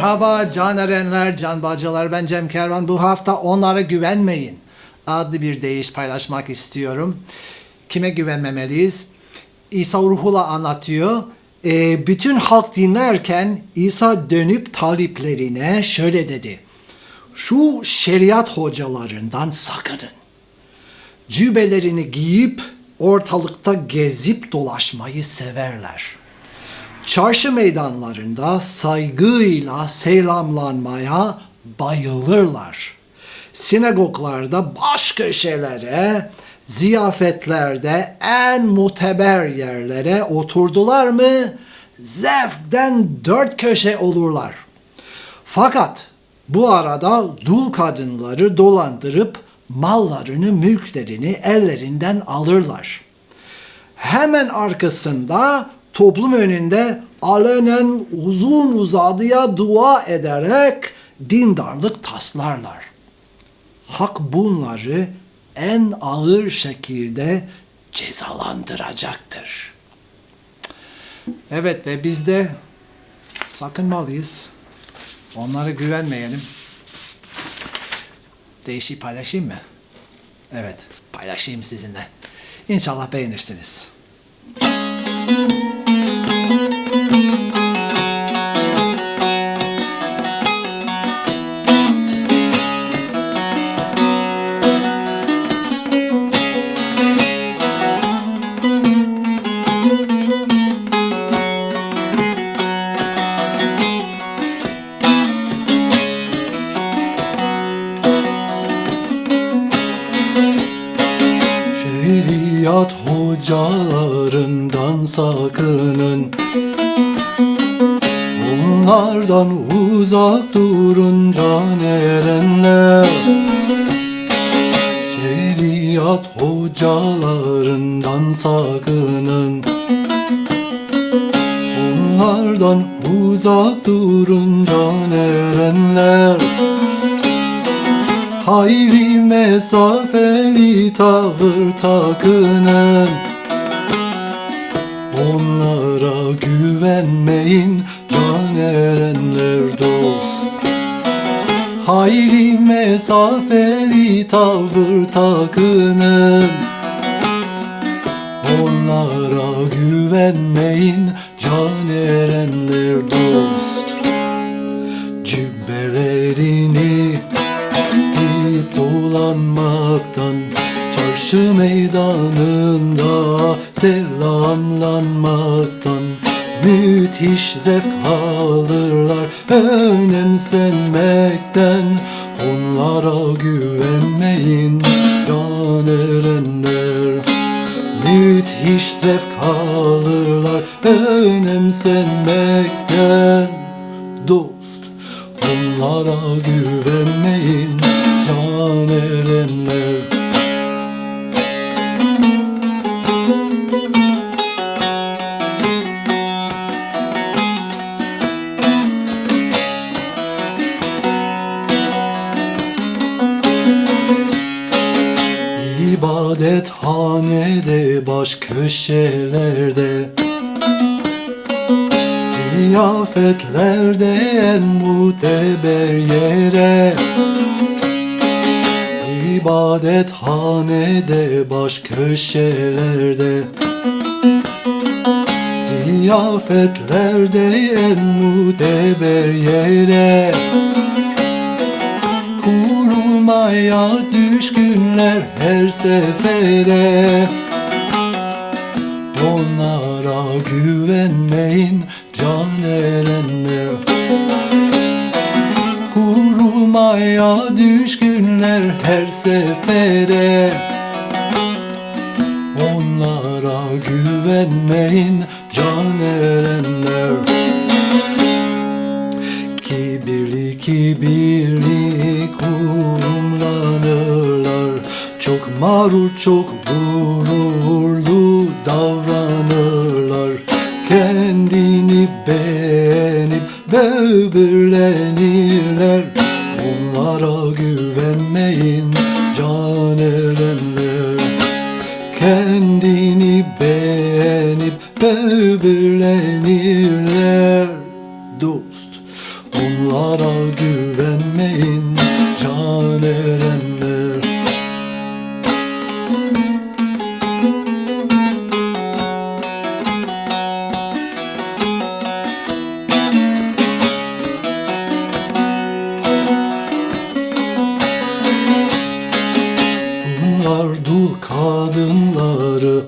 Merhaba can erenler, can bacılar. Ben Cem Kervan. Bu hafta onlara güvenmeyin adlı bir deyiş paylaşmak istiyorum. Kime güvenmemeliyiz? İsa Ruhullah anlatıyor. Ee, bütün halk dinlerken İsa dönüp taliplerine şöyle dedi. Şu şeriat hocalarından sakının. Cübelerini giyip ortalıkta gezip dolaşmayı severler çarşı meydanlarında saygıyla selamlanmaya bayılırlar. Sinagoglarda baş köşelere, ziyafetlerde en muteber yerlere oturdular mı zevkten dört köşe olurlar. Fakat bu arada dul kadınları dolandırıp mallarını, mülklerini ellerinden alırlar. Hemen arkasında toplum önünde alenen uzun uzadıya dua ederek dindarlık taslarlar. Hak bunları en ağır şekilde cezalandıracaktır. Evet ve biz de sakınmalıyız. Onlara güvenmeyelim. Değişik paylaşayım mı? Evet, paylaşayım sizinle. İnşallah beğenirsiniz. Hocalarından sakının. Onlardan uzak durun can erenler? Şeriat hocalarından sakının. Onlardan uzak durun can erenler? Hayli mesafeli tavır takının takının Onlara güvenmeyin can erenler dost. Cübbelerini giyip dolanmaktan Çarşı meydanında selamlanmaktan. Müthiş zevk alırlar önemsenmekten Onlara güvenmeyin can erenler Müthiş zevk alırlar önemsenmekten. Dost onlara güvenmeyin can erenler İbadethanede baş köşelerde. Ziyafetlerde en muteber yere. İbadethanede baş köşelerde. Ziyafetlerde en muteber yere. Kurulmaya düşkünler her sefere. Onlara güvenmeyin can erenler Kurulmaya düşkünler her sefere. Onlara güvenmeyin can erenler Kibirli kibirli Çok mağrur çok gururlu davranırlar. Kendini beğenip böbürlenirler. Onlara güvenmeyin can kadınları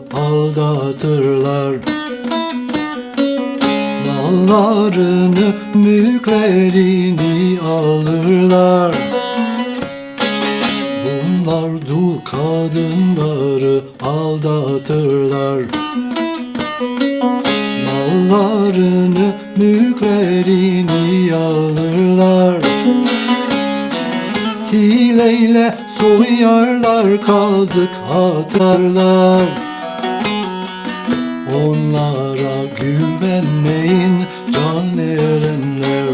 Hileyle soyarlar, kazık atarlar. Onlara güvenmeyin can erenler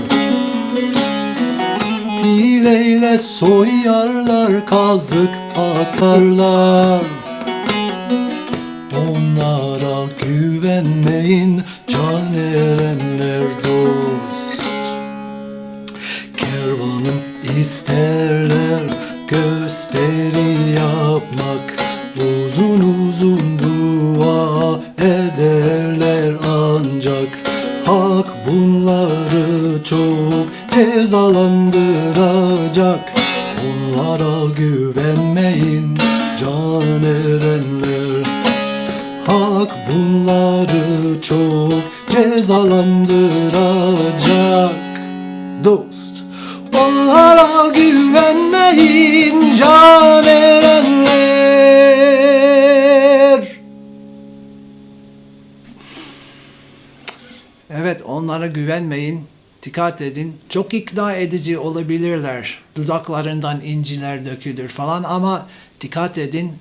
Hileyle soyarlar, kazık atarlar. Onlara güvenmeyin can erenler dost. Kervanım isterler gösteri yapmak. Uzun uzun dua ederler ancak Hak bunları çok cezalandıracak Onlara güvenmeyin can erenler. Hak bunları çok cezalandıracak. Dost Onlara güvenmeyin can erenler Evet onlara güvenmeyin. Dikkat edin. Çok ikna edici olabilirler. Dudaklarından inciler dökülür falan ama dikkat edin.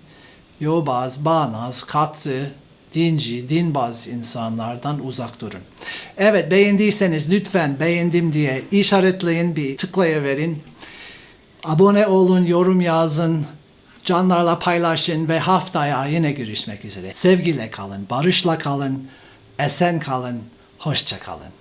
Yobaz, bağnaz, katı, dinci, dinbaz insanlardan uzak durun. Evet beğendiyseniz lütfen beğendim diye işaretleyin bir tıklayıverin. Abone olun, yorum yazın, canlarla paylaşın ve haftaya yine görüşmek üzere. Sevgiyle kalın, barışla kalın, esen kalın, hoşça kalın.